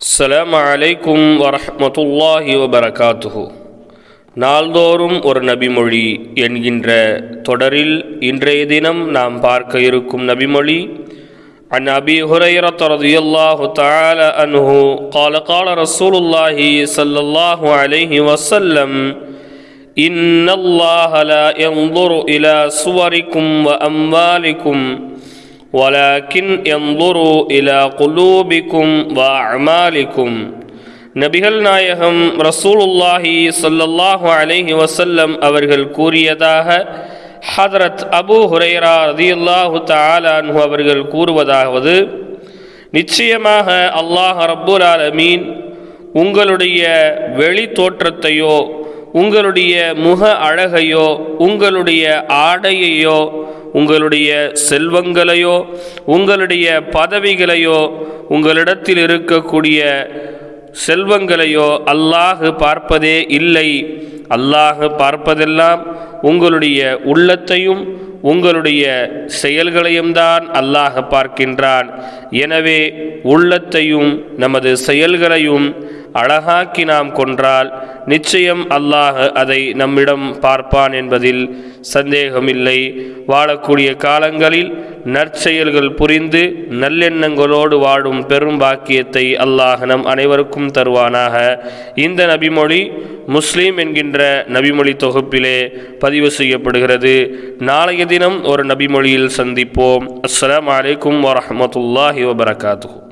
அஸ்ஸலாமு அலைக்கும் வரஹ்மத்துல்லாஹி வபரகாத்துஹு நாள்தோறும் ஒரு நபிமொழி என்கின்ற தொடரில் இன்றைய தினம் நாம் பார்க்க இருக்கும் நபிமொழி عن أبي هريرة رضي الله تعالى عنه قال قال رسول الله صلى الله عليه وسلم إن الله لا ينظر إلى صوركم وأموالكم ولكن ينظر إلى قلوبكم وأعمالكم நபிகள் நாயகம் ரசூலுல்லாஹி ஸல்லல்லாஹு அலைஹி வஸல்லம் அவர்கள் கூறியதாக ஹதரத் அபூ ஹுரைரா ரதியல்லாஹு தஆலா அன்ஹு அவர்கள் கூறுவதாவது நிச்சயமாக அல்லாஹ் ரப்புல் ஆலமீன் உங்களுடைய வெளி தோற்றத்தையோ உங்களுடைய முக அழகையோ உங்களுடைய ஆடையையோ உங்களுடைய செல்வங்களையோ உங்களுடைய பதவிகளையோ உங்களிடத்தில் இருக்கக்கூடிய செல்வங்களையோ அல்லாஹ் பார்ப்பதே இல்லை. அல்லாஹ் பார்ப்பதெல்லாம் உங்களுடைய உள்ளத்தையும் உங்களுடைய செயல்களையும் தான் அல்லாஹ் பார்க்கின்றான். எனவே உள்ளத்தையும் நமது செயல்களையும் அழகாக்கி நாம் கொன்றால் நிச்சயம் அல்லாஹ் அதை நம்மிடம் பார்ப்பான் என்பதில் சந்தேகமில்லை. வாழக்கூடிய காலங்களில் நற்செயல்கள் புரிந்து நல்லெண்ணங்களோடு வாழும் பெரும் பாக்கியத்தை அல்லாஹ் நம் அனைவருக்கும் தருவானாக. இந்த நபிமொழி முஸ்லீம் என்கின்ற நபிமொழி தொகுப்பிலே பதிவு செய்யப்படுகிறது. நாளைய தினம் ஒரு நபிமொழியில் சந்திப்போம். அஸ்லாம் வலைக்கம் வரமத்துல்லாஹி வபரகாத்து